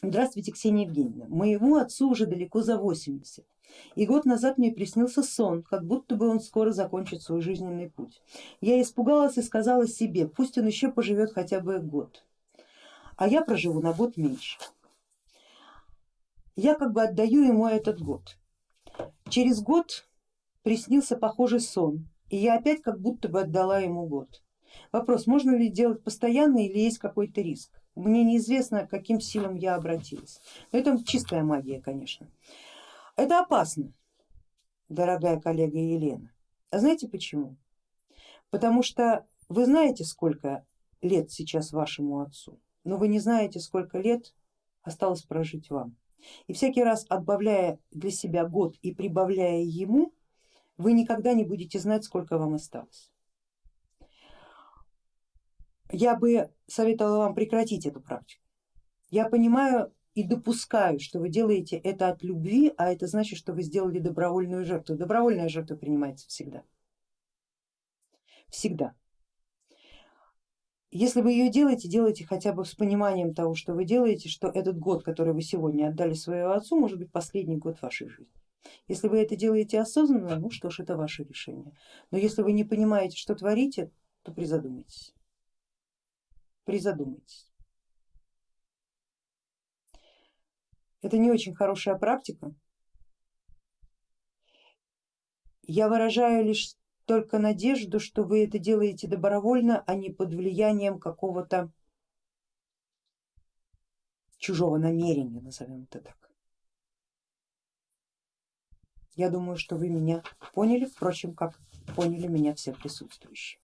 Здравствуйте, Ксения Евгеньевна. Моему отцу уже далеко за 80. И год назад мне приснился сон, как будто бы он скоро закончит свой жизненный путь. Я испугалась и сказала себе, пусть он еще поживет хотя бы год, а я проживу на год меньше. Я как бы отдаю ему этот год. Через год приснился похожий сон, и я опять как будто бы отдала ему год. Вопрос, можно ли делать постоянно или есть какой-то риск? Мне неизвестно, к каким силам я обратилась. Но это чистая магия, конечно. Это опасно, дорогая коллега Елена. А знаете почему? Потому что вы знаете, сколько лет сейчас вашему отцу, но вы не знаете, сколько лет осталось прожить вам. И всякий раз отбавляя для себя год и прибавляя ему, вы никогда не будете знать, сколько вам осталось я бы советовала вам прекратить эту практику. Я понимаю и допускаю, что вы делаете это от любви, а это значит, что вы сделали добровольную жертву. Добровольная жертва принимается всегда. Всегда. Если вы ее делаете, делайте хотя бы с пониманием того, что вы делаете, что этот год, который вы сегодня отдали своему отцу, может быть последний год вашей жизни. Если вы это делаете осознанно, ну что ж, это ваше решение. Но если вы не понимаете, что творите, то призадумайтесь призадумайтесь. Это не очень хорошая практика. Я выражаю лишь только надежду, что вы это делаете добровольно, а не под влиянием какого-то чужого намерения, назовем это так. Я думаю, что вы меня поняли, впрочем, как поняли меня все присутствующие.